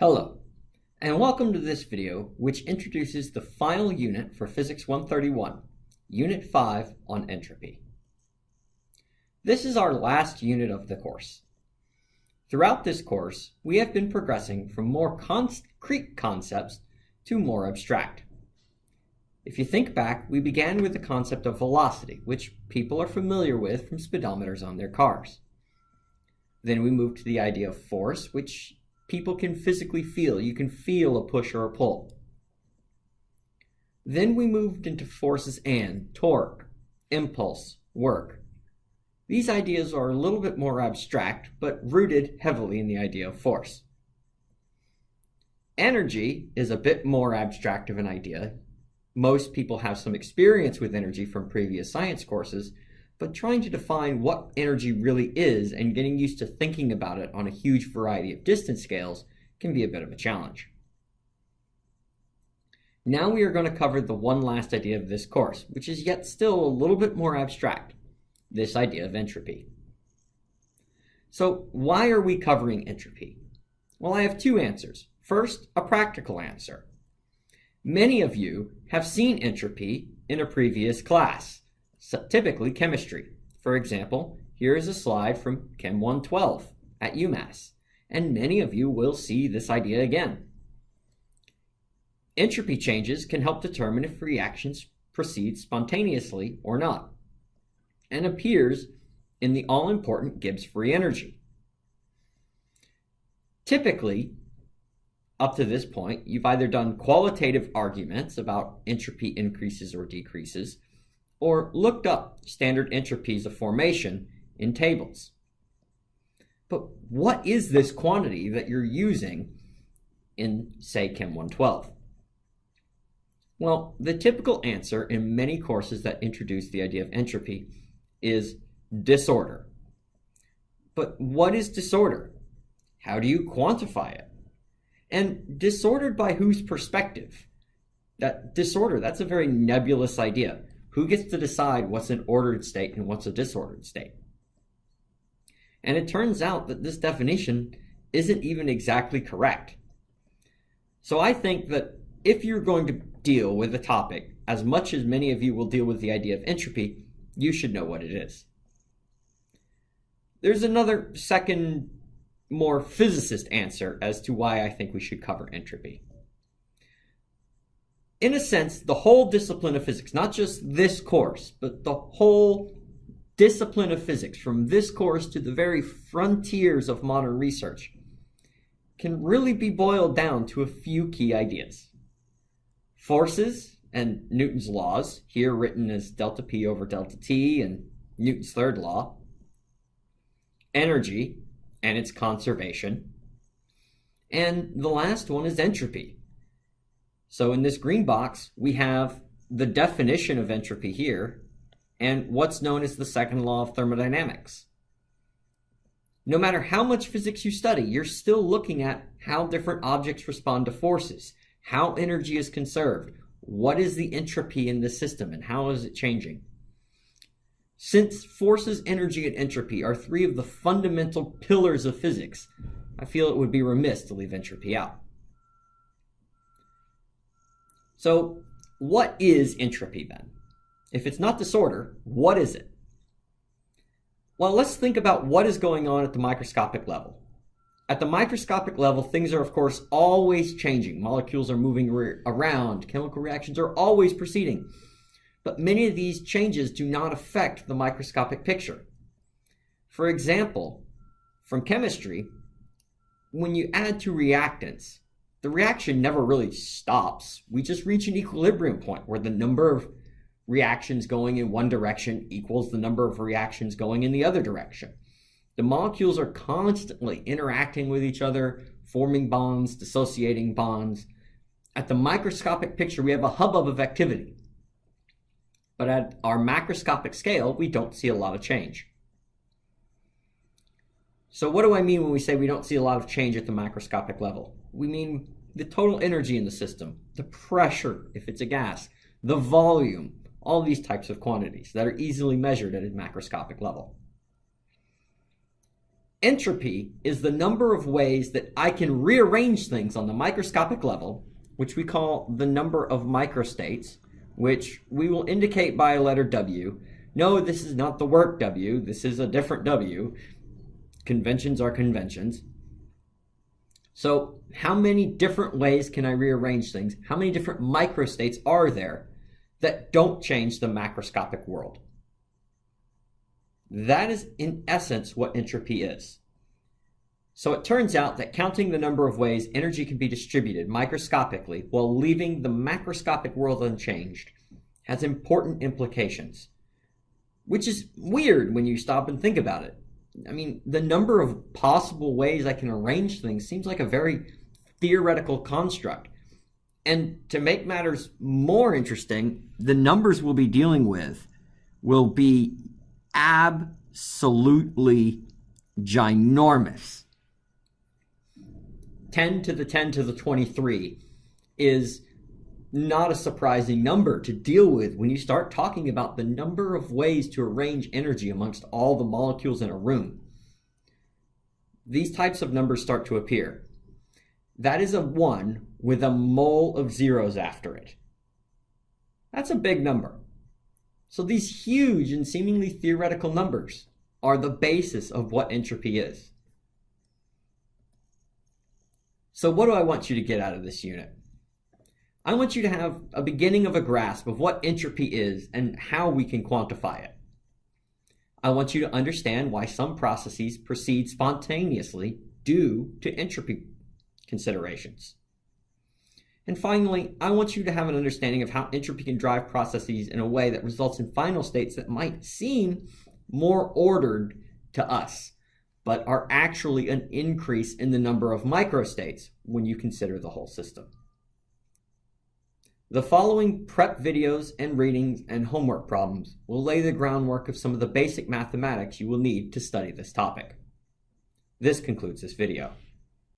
Hello, and welcome to this video which introduces the final unit for Physics 131, Unit 5 on entropy. This is our last unit of the course. Throughout this course, we have been progressing from more concrete concepts to more abstract. If you think back, we began with the concept of velocity, which people are familiar with from speedometers on their cars. Then we moved to the idea of force, which people can physically feel. You can feel a push or a pull. Then we moved into forces and torque, impulse, work. These ideas are a little bit more abstract, but rooted heavily in the idea of force. Energy is a bit more abstract of an idea. Most people have some experience with energy from previous science courses, but trying to define what energy really is and getting used to thinking about it on a huge variety of distance scales can be a bit of a challenge. Now we are going to cover the one last idea of this course, which is yet still a little bit more abstract, this idea of entropy. So why are we covering entropy? Well, I have two answers. First, a practical answer. Many of you have seen entropy in a previous class typically chemistry. For example, here is a slide from Chem 112 at UMass, and many of you will see this idea again. Entropy changes can help determine if reactions proceed spontaneously or not, and appears in the all-important Gibbs free energy. Typically, up to this point, you've either done qualitative arguments about entropy increases or decreases, or looked up standard entropies of formation in tables. But what is this quantity that you're using in, say, Chem 112? Well, the typical answer in many courses that introduce the idea of entropy is disorder. But what is disorder? How do you quantify it? And disordered by whose perspective? That disorder, that's a very nebulous idea. Who gets to decide what's an ordered state and what's a disordered state? And it turns out that this definition isn't even exactly correct. So I think that if you're going to deal with a topic as much as many of you will deal with the idea of entropy, you should know what it is. There's another second, more physicist answer as to why I think we should cover entropy in a sense, the whole discipline of physics, not just this course, but the whole discipline of physics, from this course to the very frontiers of modern research, can really be boiled down to a few key ideas. Forces and Newton's laws, here written as delta P over delta T and Newton's third law. Energy and its conservation. And the last one is entropy, so in this green box, we have the definition of entropy here and what's known as the second law of thermodynamics. No matter how much physics you study, you're still looking at how different objects respond to forces, how energy is conserved, what is the entropy in the system, and how is it changing. Since forces, energy, and entropy are three of the fundamental pillars of physics, I feel it would be remiss to leave entropy out. So what is entropy then? If it's not disorder, what is it? Well, let's think about what is going on at the microscopic level. At the microscopic level, things are, of course, always changing. Molecules are moving around. Chemical reactions are always proceeding. But many of these changes do not affect the microscopic picture. For example, from chemistry, when you add two reactants, the reaction never really stops. We just reach an equilibrium point where the number of reactions going in one direction equals the number of reactions going in the other direction. The molecules are constantly interacting with each other, forming bonds, dissociating bonds. At the microscopic picture, we have a hubbub of activity. But at our macroscopic scale, we don't see a lot of change. So what do I mean when we say we don't see a lot of change at the macroscopic level? We mean the total energy in the system, the pressure, if it's a gas, the volume, all these types of quantities that are easily measured at a macroscopic level. Entropy is the number of ways that I can rearrange things on the microscopic level, which we call the number of microstates, which we will indicate by a letter W. No, this is not the work W, this is a different W. Conventions are conventions. So how many different ways can I rearrange things? How many different microstates are there that don't change the macroscopic world? That is, in essence, what entropy is. So it turns out that counting the number of ways energy can be distributed microscopically while leaving the macroscopic world unchanged has important implications, which is weird when you stop and think about it. I mean, the number of possible ways I can arrange things seems like a very theoretical construct. And to make matters more interesting, the numbers we'll be dealing with will be absolutely ginormous. 10 to the 10 to the 23 is not a surprising number to deal with when you start talking about the number of ways to arrange energy amongst all the molecules in a room. These types of numbers start to appear. That is a 1 with a mole of zeros after it. That's a big number. So these huge and seemingly theoretical numbers are the basis of what entropy is. So what do I want you to get out of this unit? I want you to have a beginning of a grasp of what entropy is and how we can quantify it. I want you to understand why some processes proceed spontaneously due to entropy considerations. And finally, I want you to have an understanding of how entropy can drive processes in a way that results in final states that might seem more ordered to us, but are actually an increase in the number of microstates when you consider the whole system. The following prep videos and readings and homework problems will lay the groundwork of some of the basic mathematics you will need to study this topic. This concludes this video.